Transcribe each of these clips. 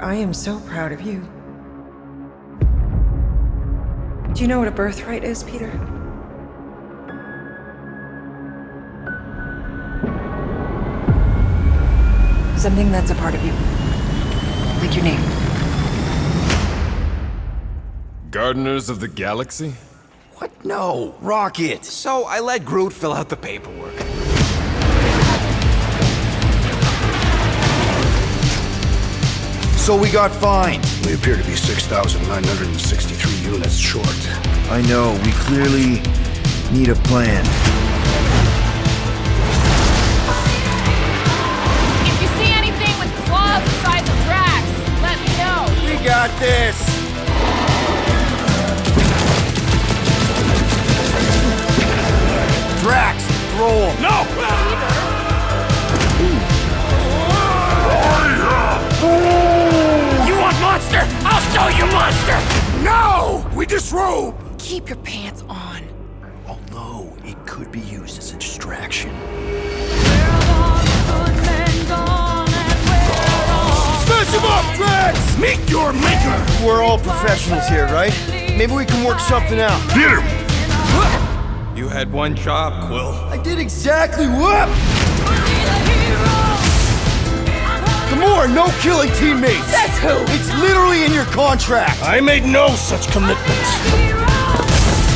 I am so proud of you. Do you know what a birthright is, Peter? Something that's a part of you. Like your name. Gardeners of the Galaxy? What? No, Rocket. So I let Groot fill out the paperwork. So we got fined. We appear to be 6,963 units short. I know, we clearly need a plan. If you see anything with claws the size of Drax, let me know. We got this! Disrobe! Keep your pants on. Although, it could be used as a distraction. Smash him up, Drax! Meet your maker! We're all professionals here, right? Maybe we can work something out. Peter! You had one job, Quill. I did exactly what? No killing teammates! That's who! It's literally in your contract! I made no such commitments!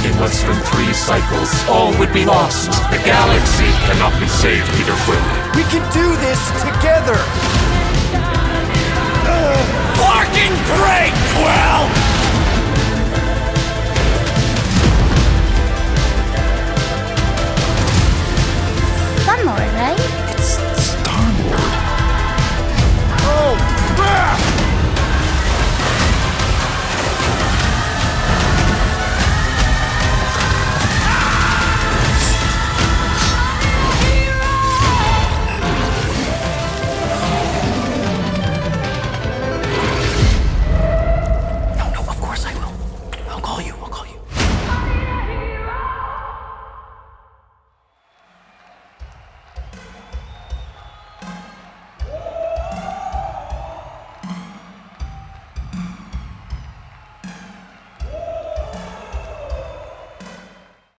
In less than three cycles, all would be lost. The galaxy cannot be saved, Peter Quill. We can do this together! Fucking great, Quill! Some more, right?